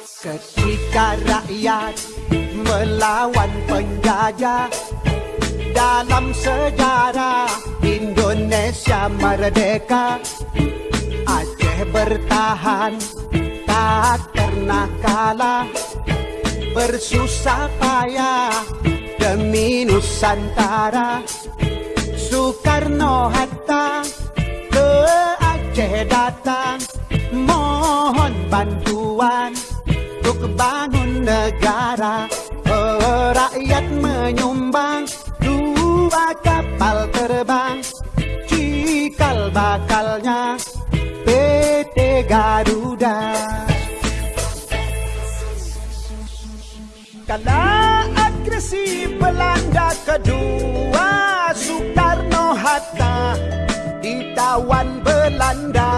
Ketika rakyat melawan penjajah Dalam sejarah Indonesia merdeka Aceh bertahan tak pernah kalah. Bersusah payah demi Nusantara. Soekarno Hatta ke Aceh datang Mohon bantuan untuk bangun negara. Rakyat menyumbang dua kapal terbang. Cikal bakalnya PT Garuda. Kala agresi Belanda kedua Soekarno Hatta ditawan Belanda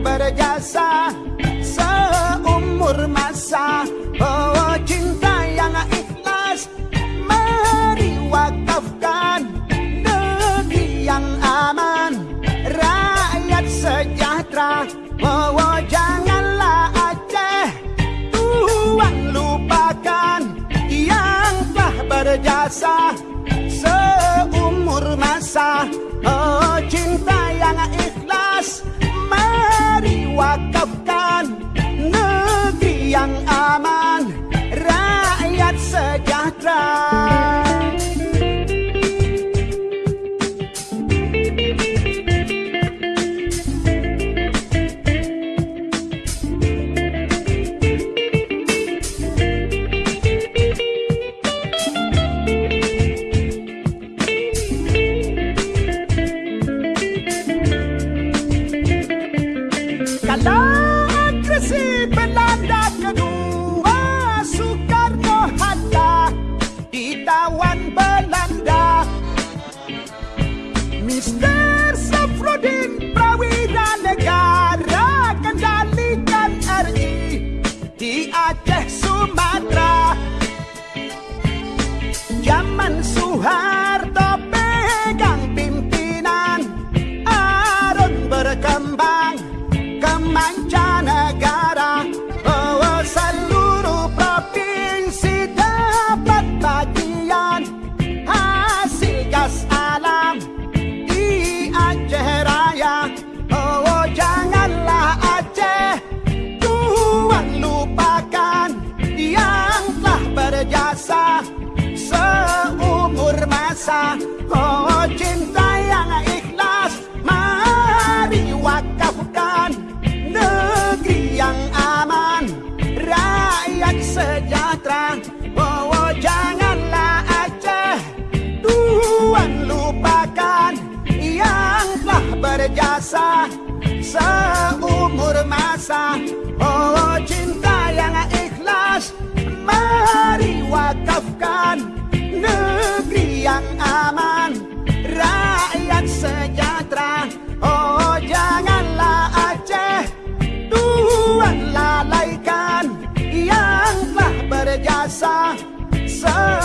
berjasa seumur masa. Oh cinta yang ikhlas Mari wakafkan negeri yang aman. Rakyat sejahtera Oh, janganlah Aceh. Tuhan lupakan yang telah berjasa. Seumur masa Oh cinta yang ikhlas wakafkan negeri yang aman Rakyat sejahtera Stay sejahtera. Oh, janganlah Aceh. Tuhan lupakan Yang telah berjasa Seumur masa. Oh, cinta yang ikhlas Mari wakafkan Negeri yang aman Rakyat sejahtera. Oh, jangan inside.